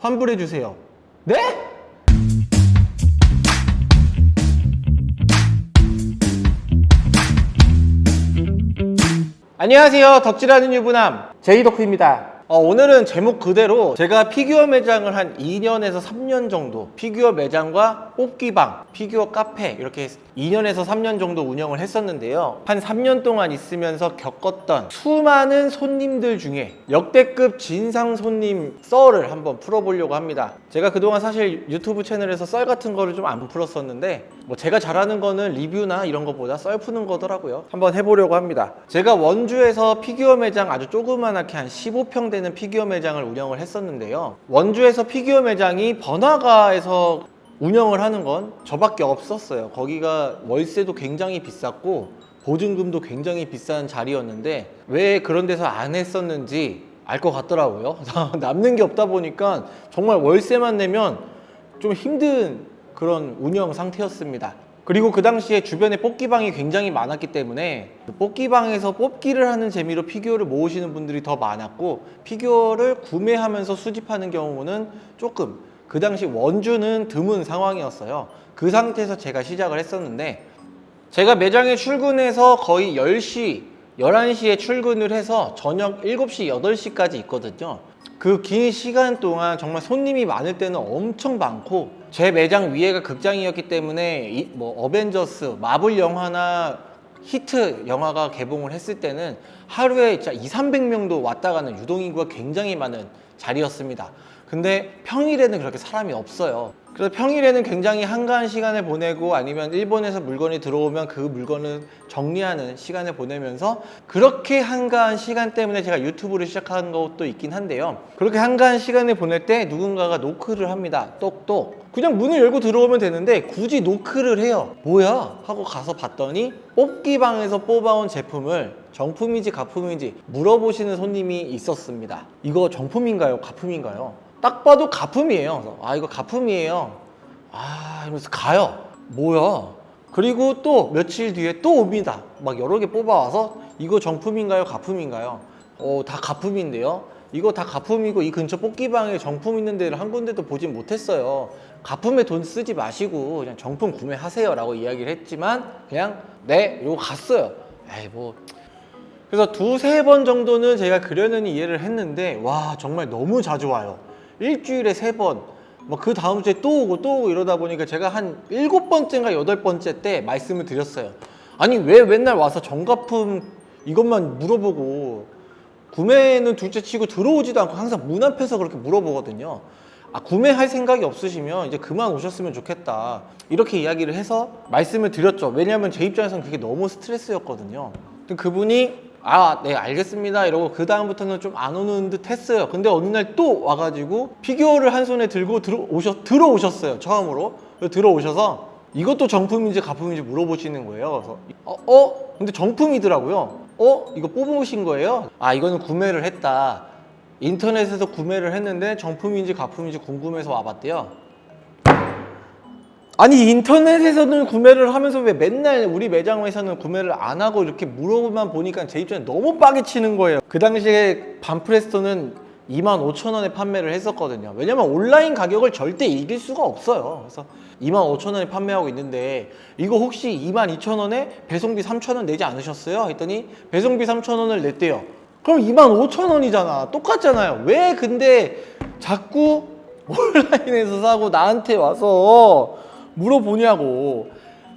환불해 주세요. 네? 안녕하세요. 덕질하는 유부남 제이덕후입니다. 어, 오늘은 제목 그대로 제가 피규어 매장을 한 2년에서 3년 정도 피규어 매장과 뽑기방, 피규어 카페 이렇게 2년에서 3년 정도 운영을 했었는데요. 한 3년 동안 있으면서 겪었던 수많은 손님들 중에 역대급 진상 손님 썰을 한번 풀어보려고 합니다. 제가 그동안 사실 유튜브 채널에서 썰 같은 거를 좀 안 풀었었는데 뭐 제가 잘하는 거는 리뷰나 이런 것보다 썰 푸는 거더라고요. 한번 해보려고 합니다. 제가 원주에서 피규어 매장 아주 조그만하게 한 15평 되는 피규어 매장을 운영을 했었는데요. 원주에서 피규어 매장이 번화가에서 운영을 하는 건 저밖에 없었어요. 거기가 월세도 굉장히 비쌌고 보증금도 굉장히 비싼 자리였는데 왜 그런 데서 안 했었는지 알 것 같더라고요. 남는 게 없다 보니까 정말 월세만 내면 좀 힘든 그런 운영 상태였습니다. 그리고 그 당시에 주변에 뽑기방이 굉장히 많았기 때문에 뽑기방에서 뽑기를 하는 재미로 피규어를 모으시는 분들이 더 많았고 피규어를 구매하면서 수집하는 경우는 조금 그 당시 원주는 드문 상황이었어요. 그 상태에서 제가 시작을 했었는데 제가 매장에 출근해서 거의 10시, 11시에 출근을 해서 저녁 7시, 8시까지 있거든요. 그 긴 시간 동안 정말 손님이 많을 때는 엄청 많고 제 매장 위에가 극장이었기 때문에 이, 뭐 어벤져스, 마블 영화나 히트 영화가 개봉을 했을 때는 하루에 진짜 2, 300명도 왔다 가는 유동인구가 굉장히 많은 자리였습니다. 근데 평일에는 그렇게 사람이 없어요. 그래서 평일에는 굉장히 한가한 시간을 보내고 아니면 일본에서 물건이 들어오면 그 물건을 정리하는 시간을 보내면서 그렇게 한가한 시간 때문에 제가 유튜브를 시작한 것도 있긴 한데요. 그렇게 한가한 시간을 보낼 때 누군가가 노크를 합니다. 똑똑. 그냥 문을 열고 들어오면 되는데 굳이 노크를 해요. 뭐야? 하고 가서 봤더니 뽑기방에서 뽑아온 제품을 정품인지 가품인지 물어보시는 손님이 있었습니다. 이거 정품인가요? 가품인가요? 딱 봐도 가품이에요. 아 이거 가품이에요. 아 이러면서 가요. 뭐야? 그리고 또 며칠 뒤에 또 옵니다. 막 여러 개 뽑아와서 이거 정품인가요? 가품인가요? 어, 다 가품인데요. 이거 다 가품이고 이 근처 뽑기방에 정품 있는 데를 한 군데도 보진 못했어요. 가품에 돈 쓰지 마시고 그냥 정품 구매하세요 라고 이야기를 했지만 그냥 네 이거 갔어요. 에이 뭐 그래서 두세 번 정도는 제가 그려는 이해를 했는데 와 정말 너무 자주 와요. 일주일에 세 번, 뭐 그 다음 주에 또 오고 또 오고 이러다 보니까 제가 한 일곱 번째인가 여덟 번째 때 말씀을 드렸어요. 아니 왜 맨날 와서 정가품 이것만 물어보고 구매는 둘째 치고 들어오지도 않고 항상 문 앞에서 그렇게 물어보거든요. 아, 구매할 생각이 없으시면 이제 그만 오셨으면 좋겠다. 이렇게 이야기를 해서 말씀을 드렸죠. 왜냐하면 제 입장에서는 그게 너무 스트레스였거든요. 그분이 아, 네, 알겠습니다. 이러고 그 다음부터는 좀 안 오는 듯 했어요. 근데 어느 날 또 와가지고 피규어를 한 손에 들고 들어오셨, 들어오셨어요. 처음으로. 들어오셔서 이것도 정품인지 가품인지 물어보시는 거예요. 그래서 어, 어? 근데 정품이더라고요. 어? 이거 뽑으신 거예요? 아, 이거는 구매를 했다. 인터넷에서 구매를 했는데 정품인지 가품인지 궁금해서 와봤대요. 아니 인터넷에서는 구매를 하면서 왜 맨날 우리 매장에서는 구매를 안 하고 이렇게 물어보만 보니까 제 입장에 너무 빠개 치는 거예요. 그 당시에 반프레스토는 2만 5천 원에 판매를 했었거든요. 왜냐면 온라인 가격을 절대 이길 수가 없어요. 그래서 2만 5천 원에 판매하고 있는데 이거 혹시 2만 2천 원에 배송비 3천 원 내지 않으셨어요? 했더니 배송비 3천 원을 냈대요. 그럼 2만 5천 원이잖아. 똑같잖아요. 왜 근데 자꾸 온라인에서 사고 나한테 와서 물어보냐고.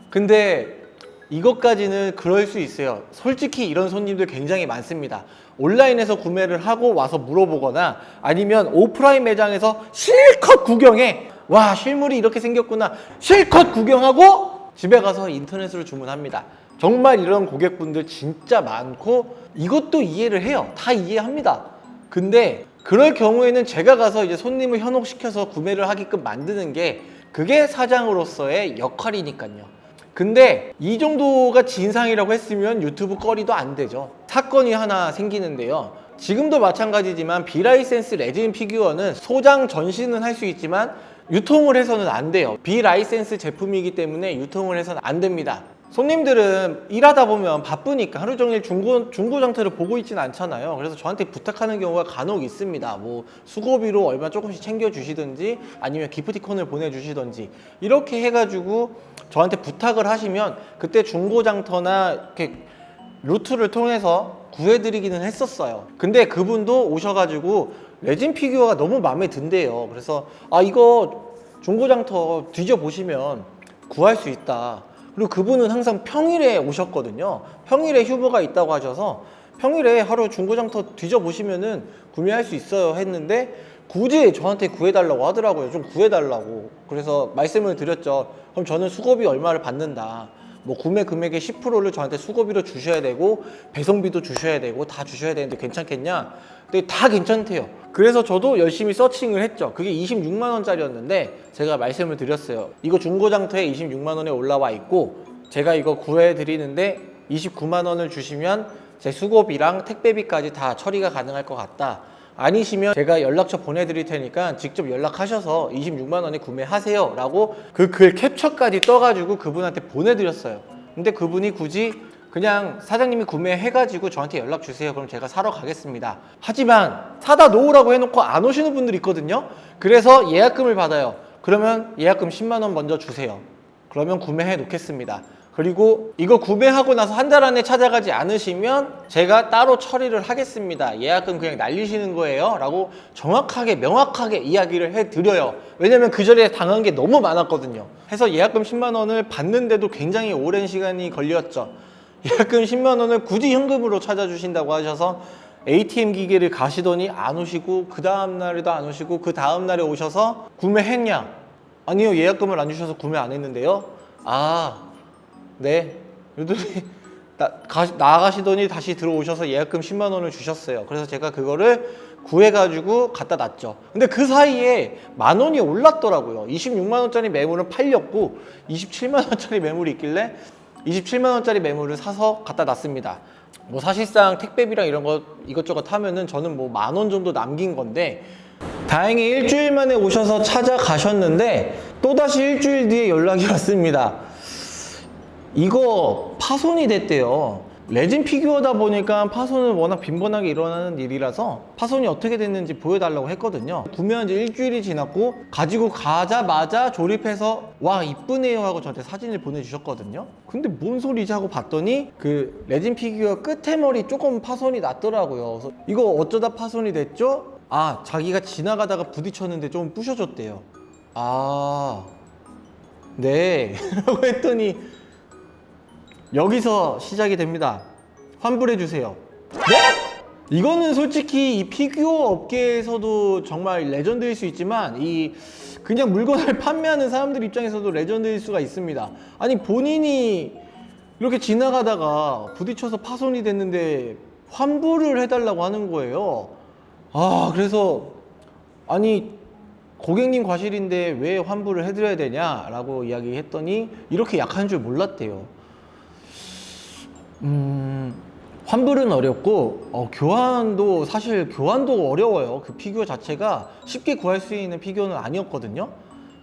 근데 이것까지는 그럴 수 있어요. 솔직히 이런 손님들 굉장히 많습니다. 온라인에서 구매를 하고 와서 물어보거나 아니면 오프라인 매장에서 실컷 구경해. 와 실물이 이렇게 생겼구나. 실컷 구경하고 집에 가서 인터넷으로 주문합니다. 정말 이런 고객분들 진짜 많고 이것도 이해를 해요. 다 이해합니다. 근데 그럴 경우에는 제가 가서 이제 손님을 현혹시켜서 구매를 하게끔 만드는 게 그게 사장으로서의 역할이니까요. 근데 이 정도가 진상이라고 했으면 유튜브 거리도 안 되죠. 사건이 하나 생기는데요. 지금도 마찬가지지만 비라이센스 레진 피규어는 소장 전시는 할 수 있지만 유통을 해서는 안 돼요. 비라이센스 제품이기 때문에 유통을 해서는 안 됩니다. 손님들은 일하다 보면 바쁘니까 하루 종일 중고, 중고 장터를 보고 있진 않잖아요. 그래서 저한테 부탁하는 경우가 간혹 있습니다. 뭐 수고비로 얼마 조금씩 챙겨주시든지 아니면 기프티콘을 보내주시든지 이렇게 해가지고 저한테 부탁을 하시면 그때 중고 장터나 이렇게 루트를 통해서 구해드리기는 했었어요. 근데 그분도 오셔가지고 레진 피규어가 너무 마음에 든대요. 그래서 아 이거 중고장터 뒤져보시면 구할 수 있다. 그리고 그분은 항상 평일에 오셨거든요. 평일에 휴무가 있다고 하셔서 평일에 하루 중고장터 뒤져보시면은 구매할 수 있어요 했는데 굳이 저한테 구해달라고 하더라고요. 좀 구해달라고. 그래서 말씀을 드렸죠. 그럼 저는 수고비 얼마를 받는다. 뭐 구매 금액의 10%를 저한테 수고비로 주셔야 되고 배송비도 주셔야 되고 다 주셔야 되는데 괜찮겠냐? 근데 다 괜찮대요. 그래서 저도 열심히 서칭을 했죠. 그게 26만 원짜리였는데 제가 말씀을 드렸어요. 이거 중고장터에 26만 원에 올라와 있고 제가 이거 구해 드리는데 29만 원을 주시면 제 수고비랑 택배비까지 다 처리가 가능할 것 같다. 아니시면 제가 연락처 보내드릴 테니까 직접 연락하셔서 26만 원에 구매하세요. 라고 그 글 캡처까지 떠가지고 그분한테 보내드렸어요. 근데 그분이 굳이 그냥 사장님이 구매해가지고 저한테 연락 주세요. 그럼 제가 사러 가겠습니다. 하지만 사다 놓으라고 해놓고 안 오시는 분들이 있거든요. 그래서 예약금을 받아요. 그러면 예약금 10만 원 먼저 주세요. 그러면 구매해 놓겠습니다 그리고 이거 구매하고 나서 한 달 안에 찾아가지 않으시면 제가 따로 처리를 하겠습니다. 예약금 그냥 날리시는 거예요. 라고 정확하게 명확하게 이야기를 해드려요. 왜냐면 그 전에 당한 게 너무 많았거든요. 해서 예약금 10만 원을 받는데도 굉장히 오랜 시간이 걸렸죠. 예약금 10만 원을 굳이 현금으로 찾아주신다고 하셔서 ATM 기계를 가시더니 안 오시고 그 다음 날에도 안 오시고 그 다음 날에 오셔서 구매했냐? 아니요 예약금을 안 주셔서 구매 안 했는데요. 아 네. 이러더니 나, 가, 나가시더니 다시 들어오셔서 예약금 10만 원을 주셨어요. 그래서 제가 그거를 구해가지고 갖다 놨죠. 근데 그 사이에 만 원이 올랐더라고요. 26만 원짜리 매물은 팔렸고 27만 원짜리 매물이 있길래 27만 원짜리 매물을 사서 갖다 놨습니다. 뭐 사실상 택배비랑 이런 거 이것저것 하면은 저는 뭐 만 원 정도 남긴 건데 다행히 일주일 만에 오셔서 찾아가셨는데 또다시 일주일 뒤에 연락이 왔습니다. 이거 파손이 됐대요. 레진 피규어다 보니까 파손은 워낙 빈번하게 일어나는 일이라서 파손이 어떻게 됐는지 보여달라고 했거든요. 구매한 지 일주일이 지났고 가지고 가자마자 조립해서 와 이쁘네요 하고 저한테 사진을 보내주셨거든요. 근데 뭔 소리지 하고 봤더니 그 레진 피규어 끝에 머리 조금 파손이 났더라고요. 그래서 이거 어쩌다 파손이 됐죠? 아 자기가 지나가다가 부딪혔는데 좀 부셔졌대요. 아 네. 라고 했더니 여기서 시작이 됩니다. 환불해 주세요. 네? 이거는 솔직히 이 피규어 업계에서도 정말 레전드일 수 있지만 이 그냥 물건을 판매하는 사람들 입장에서도 레전드일 수가 있습니다. 아니 본인이 이렇게 지나가다가 부딪혀서 파손이 됐는데 환불을 해달라고 하는 거예요. 아 그래서 아니 고객님 과실인데 왜 환불을 해드려야 되냐 라고 이야기했더니 이렇게 약한 줄 몰랐대요. 음, 환불은 어렵고 어, 교환도 사실 교환도 어려워요. 그 피규어 자체가 쉽게 구할 수 있는 피규어는 아니었거든요.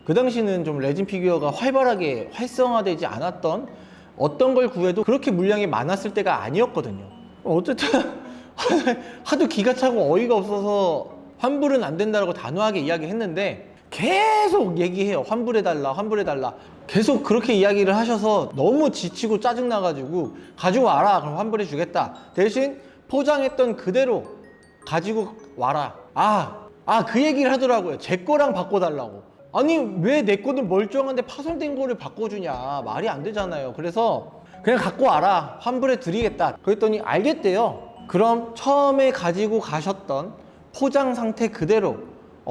그 당시는 좀 레진 피규어가 활발하게 활성화되지 않았던 어떤 걸 구해도 그렇게 물량이 많았을 때가 아니었거든요. 어쨌든 하도 기가 차고 어이가 없어서 환불은 안 된다고 단호하게 이야기했는데 계속 얘기해요. 환불해달라, 환불해달라. 계속 그렇게 이야기를 하셔서 너무 지치고 짜증나가지고 가지고 와라. 그럼 환불해 주겠다. 대신 포장했던 그대로 가지고 와라. 아, 아, 그 얘기를 하더라고요. 제 거랑 바꿔달라고. 아니, 왜 내 거는 멀쩡한데 파손된 거를 바꿔주냐. 말이 안 되잖아요. 그래서 그냥 갖고 와라. 환불해 드리겠다. 그랬더니 알겠대요. 그럼 처음에 가지고 가셨던 포장 상태 그대로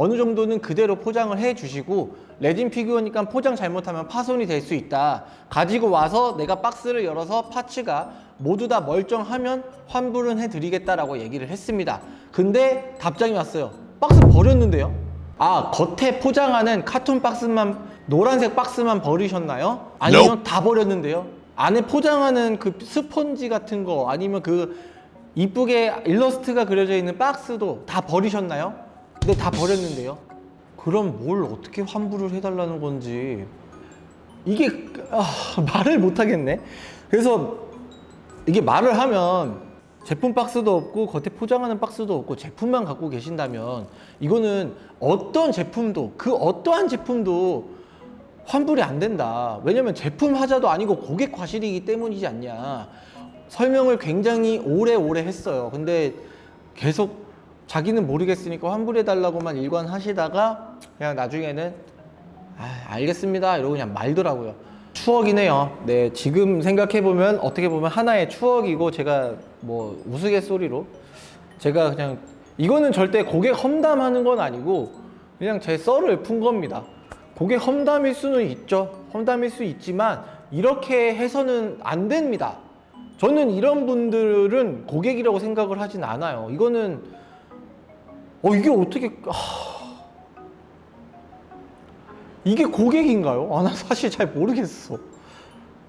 어느 정도는 그대로 포장을 해 주시고 레진 피규어니까 포장 잘못하면 파손이 될 수 있다. 가지고 와서 내가 박스를 열어서 파츠가 모두 다 멀쩡하면 환불은 해 드리겠다라고 얘기를 했습니다. 근데 답장이 왔어요. 박스 버렸는데요? 아 겉에 포장하는 카톤 박스만 노란색 박스만 버리셨나요? 아니면 다 버렸는데요? 안에 포장하는 그 스펀지 같은 거 아니면 그 이쁘게 일러스트가 그려져 있는 박스도 다 버리셨나요? 근데 다 버렸는데요. 그럼 뭘 어떻게 환불을 해달라는 건지 이게 아, 말을 못 하겠네. 그래서 이게 말을 하면 제품 박스도 없고 겉에 포장하는 박스도 없고 제품만 갖고 계신다면 이거는 어떤 제품도 그 어떠한 제품도 환불이 안 된다. 왜냐면 제품 하자도 아니고 고객 과실이기 때문이지 않냐. 설명을 굉장히 오래오래 했어요. 근데 계속 자기는 모르겠으니까 환불해 달라고만 일관하시다가 그냥 나중에는 아, 알겠습니다. 이러고 그냥 말더라고요. 추억이네요. 네, 지금 생각해보면 어떻게 보면 하나의 추억이고 제가 뭐 우스갯소리로 제가 그냥 이거는 절대 고객 험담하는 건 아니고 그냥 제 썰을 푼 겁니다. 고객 험담일 수는 있죠. 험담일 수 있지만 이렇게 해서는 안 됩니다. 저는 이런 분들은 고객이라고 생각을 하진 않아요. 이거는 어 이게 어떻게 아, 이게 고객인가요? 아, 나 사실 잘 모르겠어.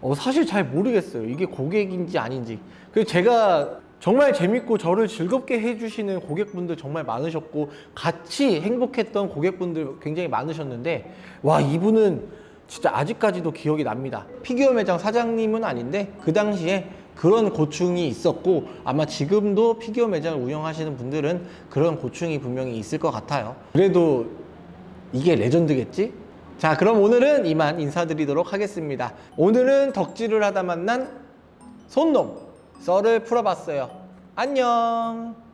어, 사실 잘 모르겠어요. 이게 고객인지 아닌지. 그리고 제가 정말 재밌고 저를 즐겁게 해주시는 고객분들 정말 많으셨고, 같이 행복했던 고객분들 굉장히 많으셨는데, 와, 이분은 진짜 아직까지도 기억이 납니다. 피규어 매장 사장님은 아닌데, 그 당시에 그런 고충이 있었고, 아마 지금도 피규어 매장을 운영하시는 분들은 그런 고충이 분명히 있을 것 같아요. 그래도 이게 레전드겠지? 자, 그럼 오늘은 이만 인사드리도록 하겠습니다. 오늘은 덕질을 하다 만난 손놈 썰을 풀어봤어요. 안녕.